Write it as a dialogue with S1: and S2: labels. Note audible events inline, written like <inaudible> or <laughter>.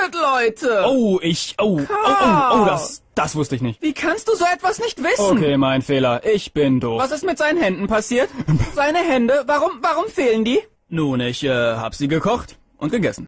S1: Das Leute.
S2: Oh, ich, oh, oh, oh, oh, das, das wusste ich nicht.
S1: Wie kannst du so etwas nicht wissen?
S2: Okay, mein Fehler. Ich bin doof.
S1: Was ist mit seinen Händen passiert? <laughs> Seine Hände, warum, warum fehlen die?
S2: Nun, ich, äh, hab sie gekocht und gegessen.